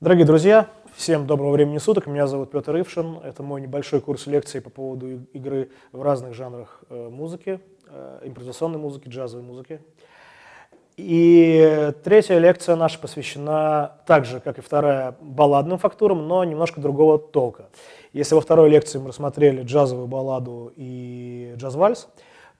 Дорогие друзья, всем доброго времени суток. Меня зовут Петр Ившин. Это мой небольшой курс лекций по поводу игры в разных жанрах э, музыки, э, импровизационной музыки, джазовой музыки. И третья лекция наша посвящена так же, как и вторая, балладным фактурам, но немножко другого толка. Если во второй лекции мы рассмотрели джазовую балладу и джаз-вальс,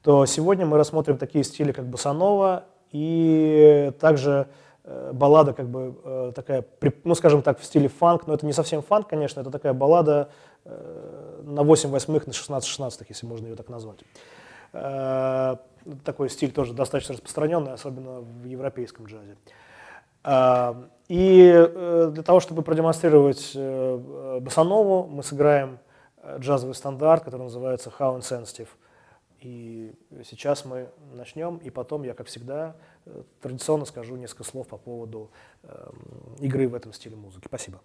то сегодня мы рассмотрим такие стили, как босанова и также баллада как бы э, такая, ну скажем так, в стиле фанк, но это не совсем фанк, конечно, это такая баллада э, на 8 восьмых, на 16 шестнадцатых, если можно ее так назвать. Такой стиль тоже достаточно распространенный, особенно в европейском джазе. И для того, чтобы продемонстрировать басанову, мы сыграем джазовый стандарт, который называется How Insensitive. И сейчас мы начнем, и потом я, как всегда, э, традиционно скажу несколько слов по поводу э, игры в этом стиле музыки. Спасибо.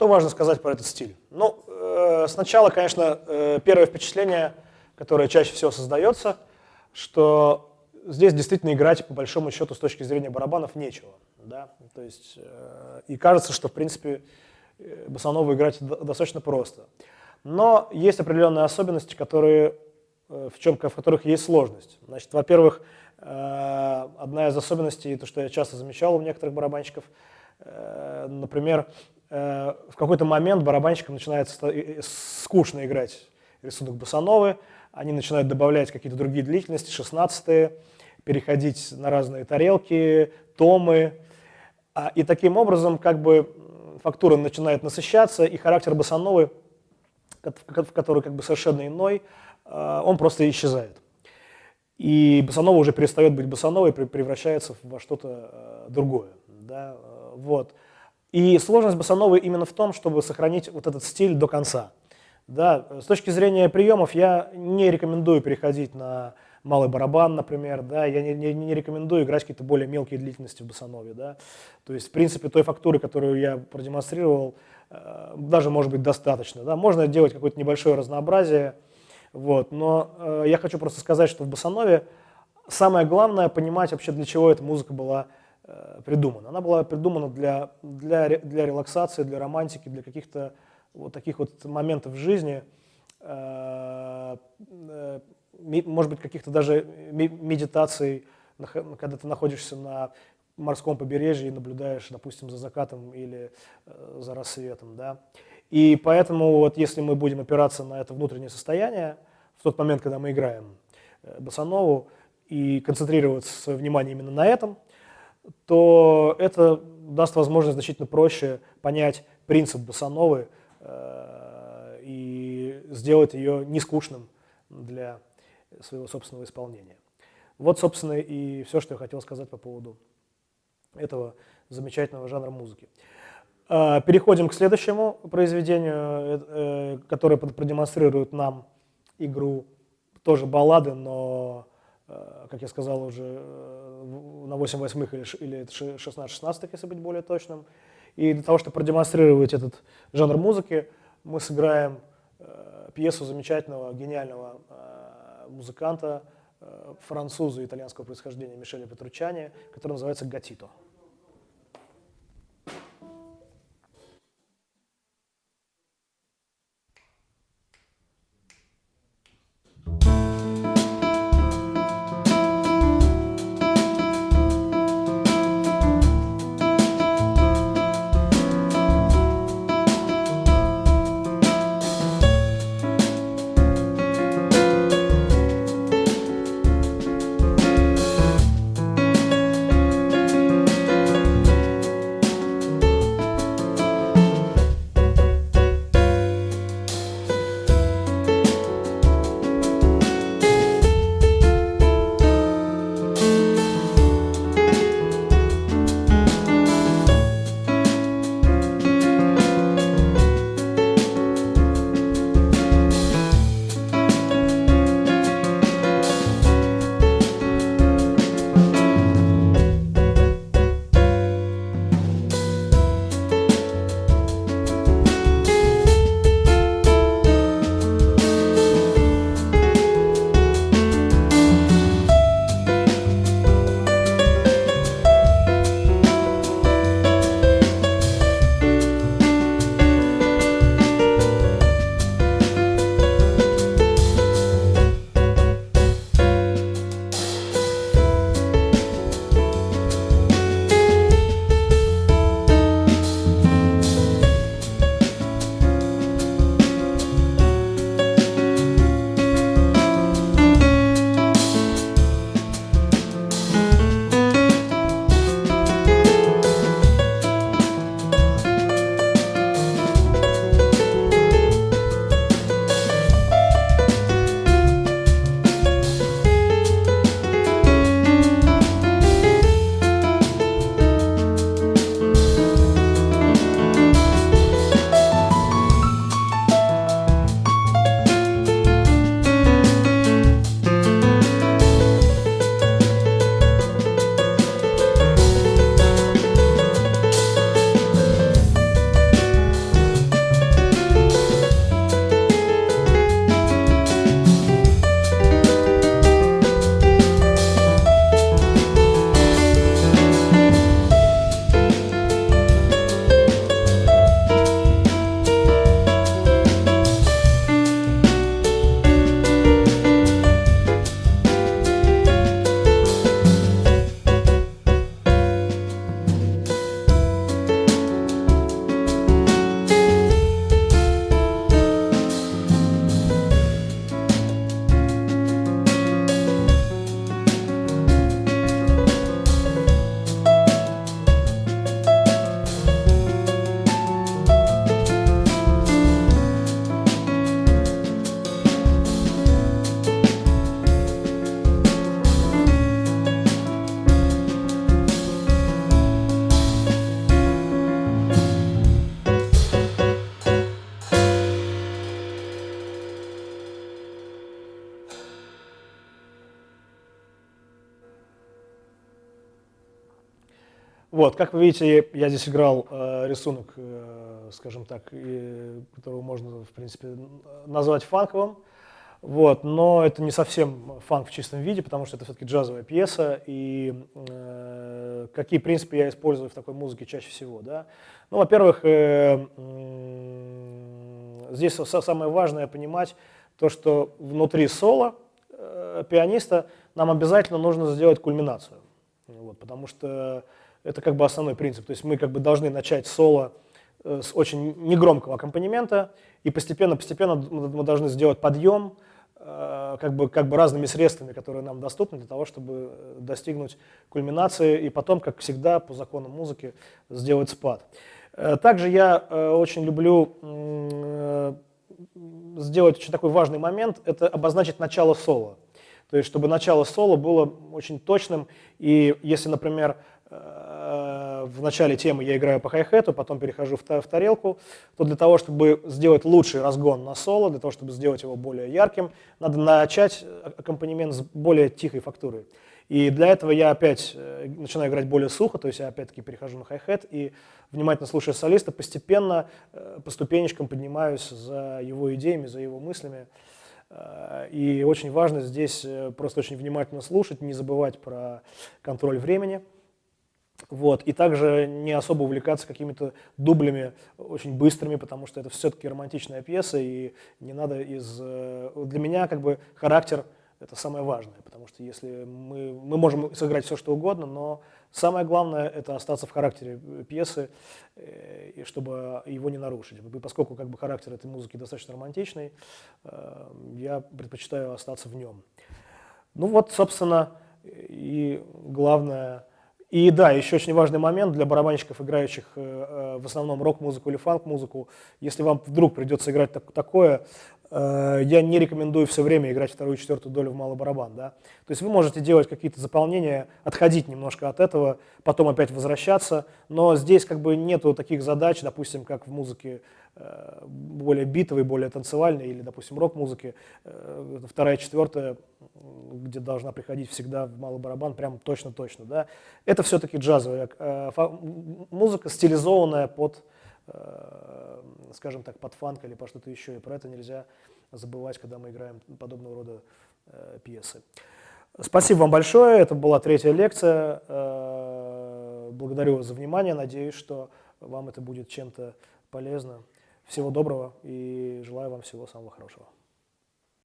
Что важно сказать про этот стиль? Ну, э, сначала, конечно, э, первое впечатление, которое чаще всего создается, что здесь действительно играть, по большому счету, с точки зрения барабанов, нечего. Да? То есть, э, и кажется, что, в принципе, э, босанову играть достаточно просто. Но есть определенные особенности, которые, в, чем, в которых есть сложность. Значит, во-первых, одна из особенностей, то, что я часто замечал у некоторых барабанщиков, например, в какой-то момент барабанщикам начинается скучно играть рисунок босановы, они начинают добавлять какие-то другие длительности, 16 переходить на разные тарелки, томы. А, и таким образом как бы фактура начинает насыщаться, и характер босановы, который как бы совершенно иной, а, он просто исчезает. И босанова уже перестает быть босановой, превращается во что-то а, другое. Да? Вот. И сложность босановой именно в том, чтобы сохранить вот этот стиль до конца. Да, с точки зрения приемов я не рекомендую переходить на малый барабан, например, да, я не, не, не рекомендую играть какие-то более мелкие длительности в басанове, да, то есть, в принципе, той фактуры, которую я продемонстрировал, э, даже может быть достаточно, да, можно делать какое-то небольшое разнообразие, вот, но э, я хочу просто сказать, что в басанове самое главное понимать вообще, для чего эта музыка была придумана. Она была придумана для, для, для релаксации, для романтики, для каких-то вот таких вот моментов в жизни, э, э, может быть, каких-то даже медитаций, когда ты находишься на морском побережье и наблюдаешь, допустим, за закатом или э, за рассветом. Да? И поэтому вот если мы будем опираться на это внутреннее состояние, в тот момент, когда мы играем басанову, и концентрироваться свое внимание именно на этом, то это даст возможность значительно проще понять принцип басановы, Э, и сделать ее не скучным для своего собственного исполнения. Вот, собственно, и все, что я хотел сказать по поводу этого замечательного жанра музыки. Э, переходим к следующему произведению, э, которое продемонстрирует нам игру тоже баллады, но, как я сказал, уже на 8 восьмых или 16 16 если быть более точным. И для того, чтобы продемонстрировать этот жанр музыки, мы сыграем э, пьесу замечательного, гениального э, музыканта, э, француза итальянского происхождения Мишеля Петручани, которая называется «Гатито». Вот, как вы видите, я здесь играл э, рисунок, э, скажем так, и, которого можно, в принципе, назвать фанковым. Вот, но это не совсем фанк в чистом виде, потому что это все-таки джазовая пьеса, и э, какие принципы я использую в такой музыке чаще всего, да? Ну, во-первых, э, э, здесь самое важное понимать то, что внутри соло э, пианиста нам обязательно нужно сделать кульминацию, вот, потому что это как бы основной принцип. То есть мы как бы должны начать соло э, с очень негромкого аккомпанемента, и постепенно-постепенно мы должны сделать подъем э, как бы, как бы разными средствами, которые нам доступны для того, чтобы э, достигнуть кульминации и потом, как всегда, по законам музыки, сделать спад. Также я очень люблю сделать очень такой важный момент, это обозначить начало соло. То есть, чтобы начало соло было очень точным, и если, например, в начале темы я играю по хай-хету, потом перехожу в, в тарелку, то для того, чтобы сделать лучший разгон на соло, для того, чтобы сделать его более ярким, надо начать аккомпанемент с более тихой фактурой. И для этого я опять э, начинаю играть более сухо, то есть я опять-таки перехожу на хай-хет и, внимательно слушая солиста, постепенно э, по ступенечкам поднимаюсь за его идеями, за его мыслями. И очень важно здесь просто очень внимательно слушать, не забывать про контроль времени – вот. И также не особо увлекаться какими-то дублями очень быстрыми, потому что это все-таки романтичная пьеса, и не надо из... Э, для меня как бы характер – это самое важное, потому что если мы, мы можем сыграть все, что угодно, но самое главное – это остаться в характере пьесы, э, и чтобы его не нарушить. И поскольку как бы характер этой музыки достаточно романтичный, э, я предпочитаю остаться в нем. Ну вот, собственно, и главное – и да, еще очень важный момент для барабанщиков, играющих э, э, в основном рок-музыку или фанк-музыку. Если вам вдруг придется играть так, такое, э, я не рекомендую все время играть вторую и четвертую долю в малый барабан. Да? То есть вы можете делать какие-то заполнения, отходить немножко от этого, потом опять возвращаться, но здесь как бы нету таких задач, допустим, как в музыке более битовой, более танцевальной, или, допустим, рок-музыки, э, вторая, четвертая, где должна приходить всегда в малый барабан, прям точно-точно, да, это все-таки джазовая э, музыка, стилизованная под, скажем так, под фанк или по что-то еще, и про это нельзя забывать, когда мы играем подобного рода пьесы. Спасибо вам большое, это была третья лекция, благодарю вас за внимание, надеюсь, что вам это будет чем-то полезно. Всего доброго и желаю вам всего самого хорошего.